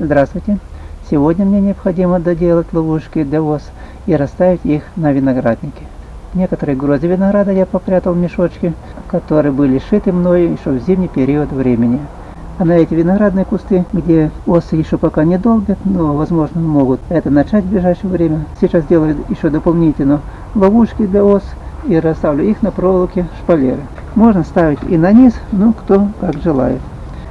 Здравствуйте! Сегодня мне необходимо доделать ловушки для ос и расставить их на винограднике. Некоторые грозы винограда я попрятал в мешочки, которые были сшиты мною еще в зимний период времени. А на эти виноградные кусты, где осы еще пока не долбят, но возможно могут это начать в ближайшее время, сейчас делаю еще дополнительно ловушки для ос и расставлю их на проволоке шпалеры. Можно ставить и на низ, ну кто как желает.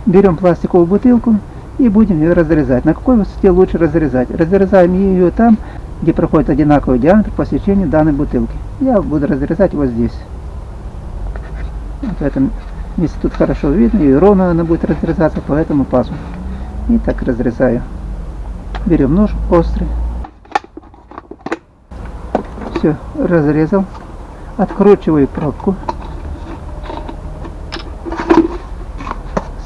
Берем пластиковую бутылку и будем ее разрезать. На какой высоте лучше разрезать? Разрезаем ее там, где проходит одинаковый диаметр по сечению данной бутылки. Я буду разрезать вот здесь. Вот в этом месте тут хорошо видно, и ровно она будет разрезаться по этому пазу. И так разрезаю. Берем нож острый. Все, разрезал. Откручиваю пробку.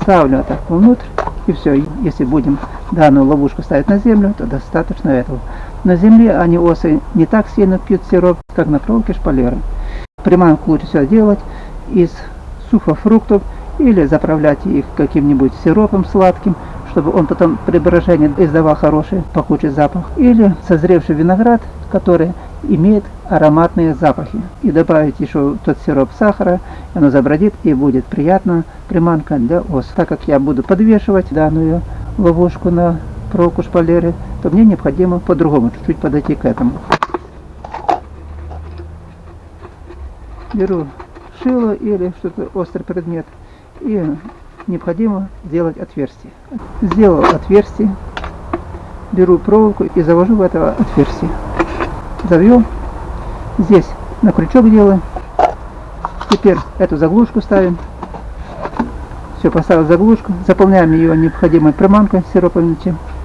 Ставлю вот так внутрь. И все, если будем данную ловушку ставить на землю, то достаточно этого. На земле они осы не так сильно пьют сироп, как на проволоке шпалеры. Приманку лучше всего делать из сухофруктов или заправлять их каким-нибудь сиропом сладким, чтобы он потом при брожении издавал хороший пахучий запах. Или созревший виноград, который имеет ароматные запахи. И добавить еще тот сироп сахара, оно забродит и будет приятно приманка для ос. Так как я буду подвешивать данную ловушку на проволоку шпалеры, то мне необходимо по-другому чуть-чуть подойти к этому. Беру шило или что-то острый предмет и необходимо сделать отверстие. Сделал отверстие, беру проволоку и завожу в это отверстие. Завел, здесь на крючок делаем, теперь эту заглушку ставим, все, поставил заглушку, заполняем ее необходимой приманкой сироповым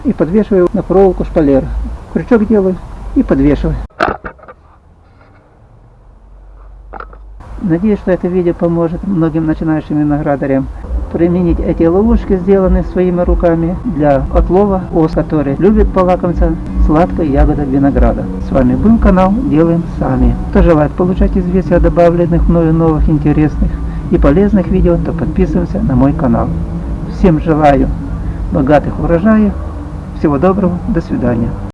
и подвешиваю на проволоку шпалера. Крючок делаю и подвешиваю. Надеюсь, что это видео поможет многим начинающим виноградарям применить эти ловушки, сделанные своими руками, для отлова ос, которые любят полакомиться сладкой ягодой винограда. С вами был канал Делаем Сами. Кто желает получать известия о добавленных мною новых интересных и полезных видео, то подписываемся на мой канал. Всем желаю богатых урожаев, всего доброго, до свидания.